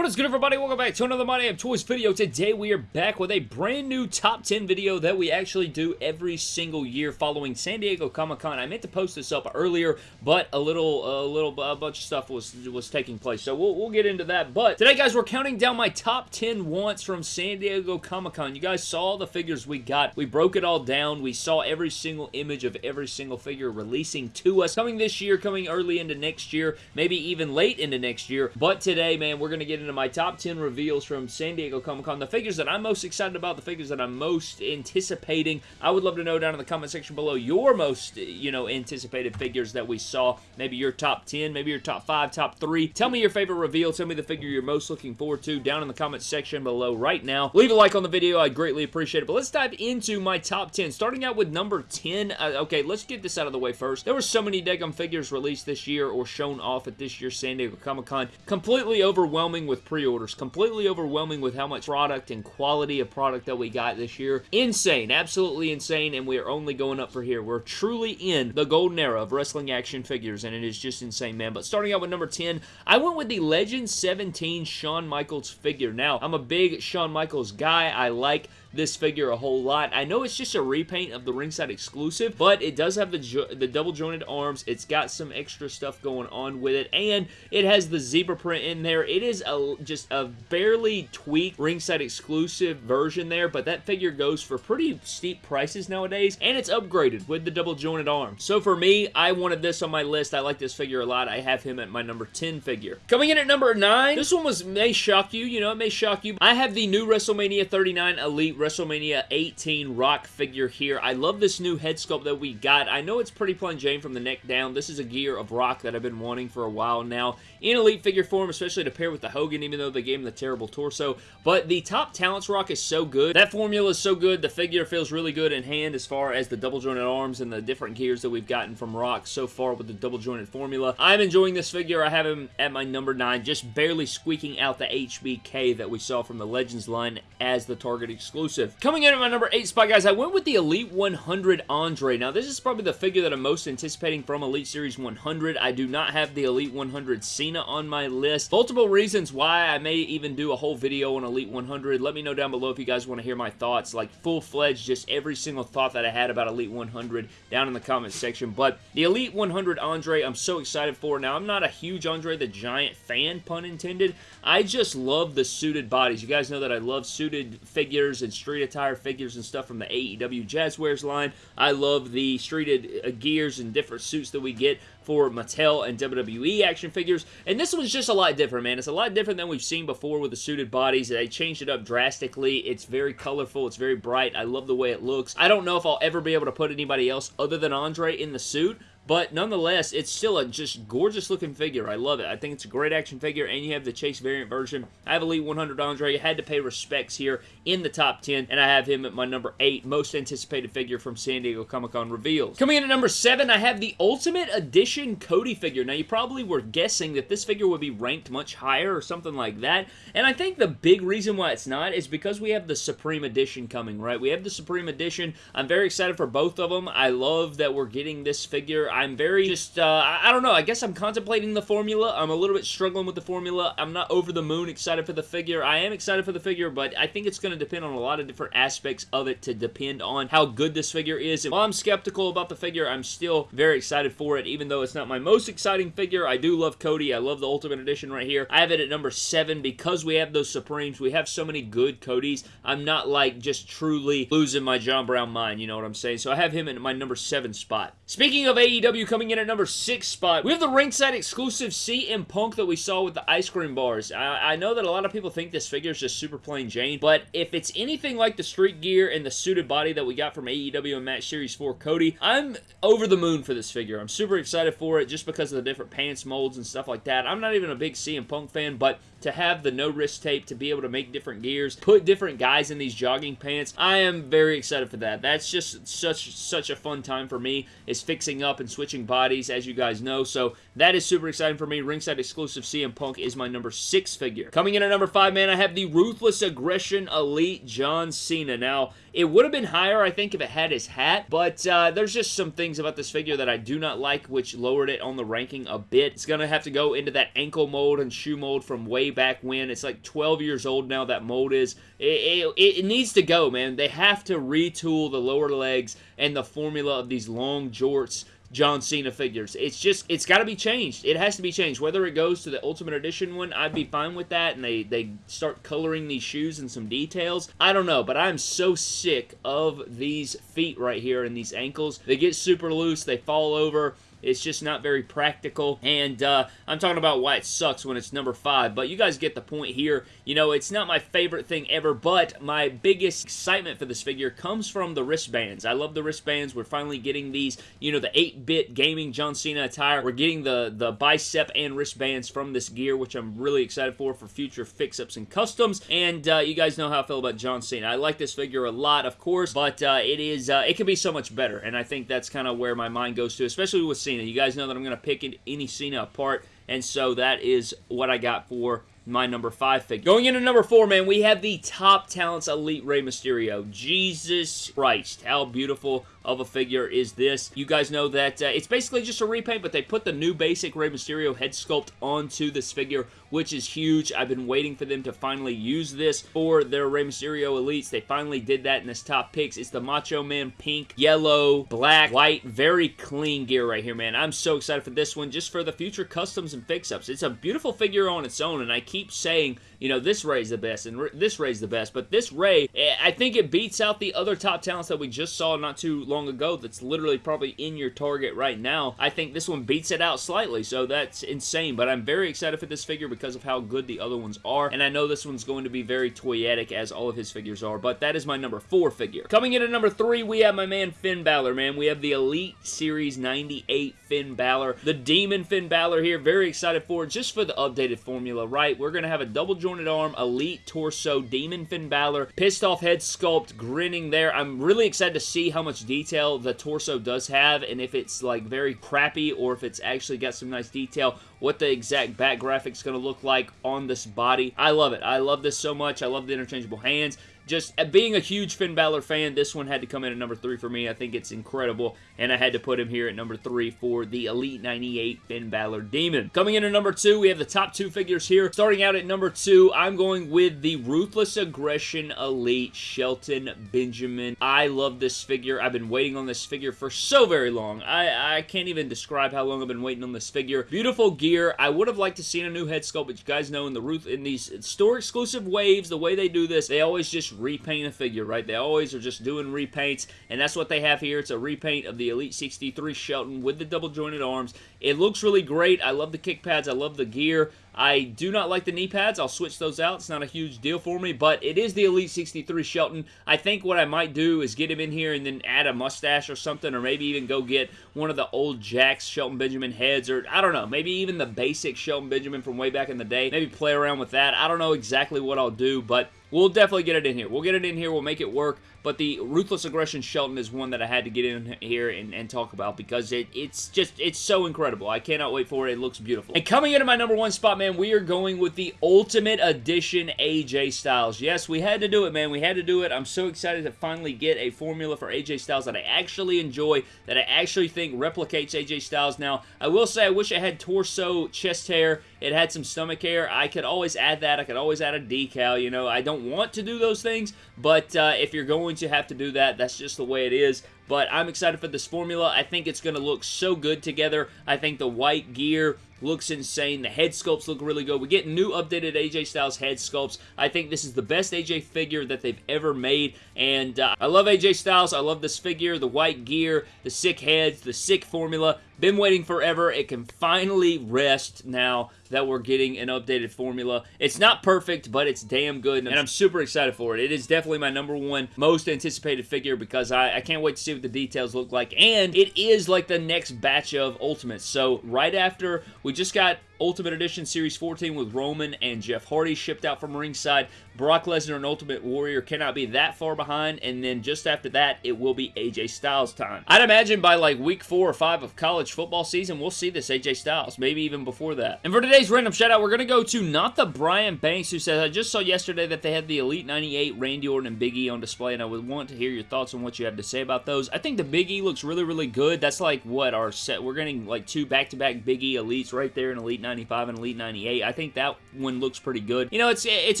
What is good everybody? Welcome back to another My Damn Toys video. Today we are back with a brand new top 10 video that we actually do every single year following San Diego Comic-Con. I meant to post this up earlier, but a little, a little, a bunch of stuff was was taking place, so we'll, we'll get into that. But today guys, we're counting down my top 10 wants from San Diego Comic-Con. You guys saw the figures we got. We broke it all down. We saw every single image of every single figure releasing to us. Coming this year, coming early into next year, maybe even late into next year. But today, man, we're going to get into my top 10 reveals from San Diego Comic-Con. The figures that I'm most excited about, the figures that I'm most anticipating. I would love to know down in the comment section below your most, you know, anticipated figures that we saw. Maybe your top 10, maybe your top 5, top 3. Tell me your favorite reveal. Tell me the figure you're most looking forward to down in the comment section below right now. Leave a like on the video. I greatly appreciate it. But let's dive into my top 10. Starting out with number 10. Uh, okay, let's get this out of the way first. There were so many Degum figures released this year or shown off at this year's San Diego Comic-Con. Completely overwhelming with pre pre-orders. Completely overwhelming with how much product and quality of product that we got this year. Insane. Absolutely insane, and we are only going up for here. We're truly in the golden era of wrestling action figures, and it is just insane, man. But starting out with number 10, I went with the Legend 17 Shawn Michaels figure. Now, I'm a big Shawn Michaels guy. I like this figure a whole lot. I know it's just a repaint of the ringside exclusive, but it does have the, the double jointed arms. It's got some extra stuff going on with it, and it has the zebra print in there. It is a just a barely tweaked ringside exclusive version there, but that figure goes for pretty steep prices nowadays, and it's upgraded with the double jointed arm. So for me, I wanted this on my list. I like this figure a lot. I have him at my number 10 figure. Coming in at number 9, this one was may shock you, you know, it may shock you. I have the new WrestleMania 39 Elite WrestleMania 18 Rock figure here. I love this new head sculpt that we got. I know it's pretty plain Jane from the neck down. This is a gear of Rock that I've been wanting for a while now in Elite figure form, especially to pair with the Hogan, even though they gave him the terrible torso. But the top talents Rock is so good. That formula is so good. The figure feels really good in hand as far as the double jointed arms and the different gears that we've gotten from Rock so far with the double jointed formula. I'm enjoying this figure. I have him at my number 9, just barely squeaking out the HBK that we saw from the Legends line as the Target exclusive. Coming in at my number 8 spot, guys, I went with the Elite 100 Andre. Now, this is probably the figure that I'm most anticipating from Elite Series 100. I do not have the Elite 100 Cena on my list. Multiple reasons why I may even do a whole video on Elite 100. Let me know down below if you guys want to hear my thoughts, like full-fledged, just every single thought that I had about Elite 100 down in the comment section. But the Elite 100 Andre, I'm so excited for. Now, I'm not a huge Andre the Giant fan, pun intended. I just love the suited bodies. You guys know that I love suited figures and street attire figures and stuff from the AEW Jazwares line. I love the streeted uh, gears and different suits that we get for Mattel and WWE action figures. And this one's just a lot different, man. It's a lot different than we've seen before with the suited bodies. They changed it up drastically. It's very colorful. It's very bright. I love the way it looks. I don't know if I'll ever be able to put anybody else other than Andre in the suit, but nonetheless, it's still a just gorgeous looking figure. I love it. I think it's a great action figure, and you have the Chase variant version. I have Elite 100 Andre. Had to pay respects here in the top 10, and I have him at my number 8 most anticipated figure from San Diego Comic-Con reveals. Coming in at number 7, I have the Ultimate Edition Cody figure. Now, you probably were guessing that this figure would be ranked much higher or something like that, and I think the big reason why it's not is because we have the Supreme Edition coming, right? We have the Supreme Edition. I'm very excited for both of them. I love that we're getting this figure. I'm very just, uh, I don't know, I guess I'm contemplating the formula. I'm a little bit struggling with the formula. I'm not over the moon excited for the figure. I am excited for the figure, but I think it's going to depend on a lot of different aspects of it to depend on how good this figure is. And while I'm skeptical about the figure, I'm still very excited for it, even though it's not my most exciting figure. I do love Cody. I love the Ultimate Edition right here. I have it at number 7 because we have those Supremes. We have so many good Codys. I'm not like just truly losing my John Brown mind, you know what I'm saying? So I have him in my number 7 spot. Speaking of AEW coming in at number six spot, we have the ringside exclusive CM Punk that we saw with the ice cream bars. I, I know that a lot of people think this figure is just super plain Jane, but if it's anything like the street gear and the suited body that we got from AEW and Match Series 4 Cody, I'm over the moon for this figure. I'm super excited for it just because of the different pants molds and stuff like that. I'm not even a big CM Punk fan, but to have the no wrist tape to be able to make different gears, put different guys in these jogging pants. I am very excited for that. That's just such such a fun time for me is fixing up and switching bodies as you guys know. So that is super exciting for me. Ringside exclusive CM Punk is my number six figure. Coming in at number five, man, I have the Ruthless Aggression Elite John Cena. Now, it would have been higher, I think, if it had his hat, but uh, there's just some things about this figure that I do not like, which lowered it on the ranking a bit. It's going to have to go into that ankle mold and shoe mold from way back when. It's like 12 years old now, that mold is. It, it, it needs to go, man. They have to retool the lower legs and the formula of these long jorts John Cena figures. It's just, it's got to be changed. It has to be changed. Whether it goes to the Ultimate Edition one, I'd be fine with that, and they, they start coloring these shoes in some details. I don't know, but I'm so sick of these feet right here and these ankles. They get super loose, they fall over, it's just not very practical, and uh, I'm talking about why it sucks when it's number 5, but you guys get the point here. You know, it's not my favorite thing ever, but my biggest excitement for this figure comes from the wristbands. I love the wristbands. We're finally getting these, you know, the 8-bit gaming John Cena attire. We're getting the, the bicep and wristbands from this gear, which I'm really excited for for future fix-ups and customs, and uh, you guys know how I feel about John Cena. I like this figure a lot, of course, but uh, it is, uh, it can be so much better, and I think that's kind of where my mind goes to, especially with. You guys know that I'm going to pick any Cena apart, and so that is what I got for my number five figure. Going into number four, man, we have the Top Talents Elite Rey Mysterio. Jesus Christ, how beautiful of a figure is this. You guys know that uh, it's basically just a repaint, but they put the new basic Rey Mysterio head sculpt onto this figure, which is huge. I've been waiting for them to finally use this for their Rey Mysterio Elites. They finally did that in this top picks. It's the Macho Man pink, yellow, black, white, very clean gear right here, man. I'm so excited for this one, just for the future customs and fix-ups. It's a beautiful figure on its own, and I keep saying you know, this Rey's the best, and this Rey's the best, but this Rey, eh, I think it beats out the other top talents that we just saw not too long ago that's literally probably in your target right now. I think this one beats it out slightly, so that's insane, but I'm very excited for this figure because of how good the other ones are, and I know this one's going to be very toyetic as all of his figures are, but that is my number four figure. Coming in at number three, we have my man Finn Balor, man. We have the Elite Series 98 Finn Balor, the Demon Finn Balor here. Very excited for it, just for the updated formula, right? We're going to have a double jointed arm, elite torso, Demon Finn Balor, pissed off head sculpt, grinning there. I'm really excited to see how much detail the torso does have and if it's like very crappy or if it's actually got some nice detail what the exact back graphics going to look like on this body. I love it. I love this so much. I love the interchangeable hands just uh, being a huge Finn Balor fan, this one had to come in at number three for me. I think it's incredible, and I had to put him here at number three for the Elite 98 Finn Balor Demon. Coming in at number two, we have the top two figures here. Starting out at number two, I'm going with the Ruthless Aggression Elite Shelton Benjamin. I love this figure. I've been waiting on this figure for so very long. I, I can't even describe how long I've been waiting on this figure. Beautiful gear. I would have liked to see a new head sculpt, but you guys know in the Ruth in these store exclusive waves, the way they do this, they always just repaint a figure, right? They always are just doing repaints, and that's what they have here. It's a repaint of the Elite 63 Shelton with the double jointed arms. It looks really great. I love the kick pads. I love the gear. I do not like the knee pads. I'll switch those out. It's not a huge deal for me, but it is the Elite 63 Shelton. I think what I might do is get him in here and then add a mustache or something, or maybe even go get one of the old Jakks Shelton Benjamin heads, or I don't know, maybe even the basic Shelton Benjamin from way back in the day. Maybe play around with that. I don't know exactly what I'll do, but We'll definitely get it in here. We'll get it in here. We'll make it work. But the Ruthless Aggression Shelton is one that I had to get in here and, and talk about because it, it's just, it's so incredible. I cannot wait for it. It looks beautiful. And coming into my number one spot, man, we are going with the Ultimate Edition AJ Styles. Yes, we had to do it, man. We had to do it. I'm so excited to finally get a formula for AJ Styles that I actually enjoy, that I actually think replicates AJ Styles. Now, I will say I wish I had torso, chest hair, it had some stomach hair. I could always add that. I could always add a decal, you know. I don't want to do those things, but uh, if you're going to have to do that, that's just the way it is. But I'm excited for this formula. I think it's going to look so good together. I think the white gear looks insane. The head sculpts look really good. We get new updated AJ Styles head sculpts. I think this is the best AJ figure that they've ever made, and uh, I love AJ Styles. I love this figure, the white gear, the sick heads, the sick formula. Been waiting forever. It can finally rest now that we're getting an updated formula. It's not perfect, but it's damn good, and I'm super excited for it. It is definitely my number one most anticipated figure because I, I can't wait to see what the details look like, and it is like the next batch of Ultimates. So right after we just got Ultimate Edition Series 14 with Roman and Jeff Hardy shipped out from ringside. Brock Lesnar and Ultimate Warrior cannot be that far behind, and then just after that, it will be AJ Styles time. I'd imagine by like week four or five of college football season, we'll see this AJ Styles, maybe even before that. And for today's random shout out, we're going to go to not the Brian Banks who says, I just saw yesterday that they had the Elite 98 Randy Orton and Big E on display, and I would want to hear your thoughts on what you have to say about those. I think the Big E looks really, really good. That's like what our set, we're getting like two back-to-back -back Big E Elites right there in Elite 98 95 and Elite 98. I think that one looks pretty good. You know, it's it's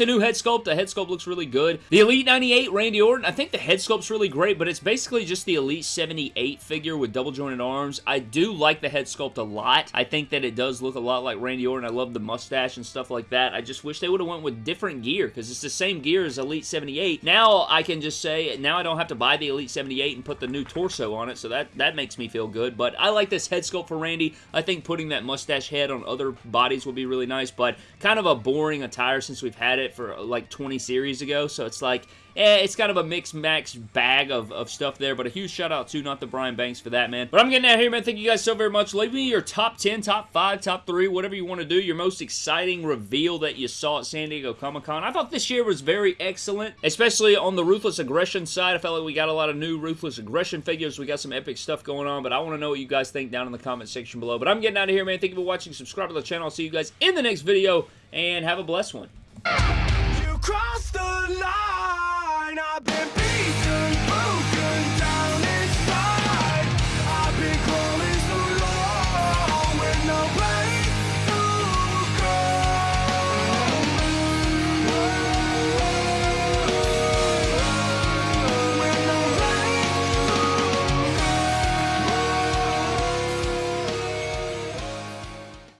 a new head sculpt. The head sculpt looks really good. The Elite 98 Randy Orton, I think the head sculpt's really great, but it's basically just the Elite 78 figure with double jointed arms. I do like the head sculpt a lot. I think that it does look a lot like Randy Orton. I love the mustache and stuff like that. I just wish they would have went with different gear because it's the same gear as Elite 78. Now I can just say, now I don't have to buy the Elite 78 and put the new torso on it, so that, that makes me feel good. But I like this head sculpt for Randy. I think putting that mustache head on other bodies will be really nice, but kind of a boring attire since we've had it for like 20 series ago, so it's like, eh, it's kind of a mixed max bag of, of stuff there, but a huge shout out to not the Brian Banks for that, man. But I'm getting out of here, man. Thank you guys so very much. Leave me your top 10, top 5, top 3, whatever you want to do. Your most exciting reveal that you saw at San Diego Comic-Con. I thought this year was very excellent, especially on the Ruthless Aggression side. I felt like we got a lot of new Ruthless Aggression figures. We got some epic stuff going on, but I want to know what you guys think down in the comment section below. But I'm getting out of here, man. Thank you for watching. Subscribe to the channel. I'll see you guys in the next video, and have a blessed one. I've been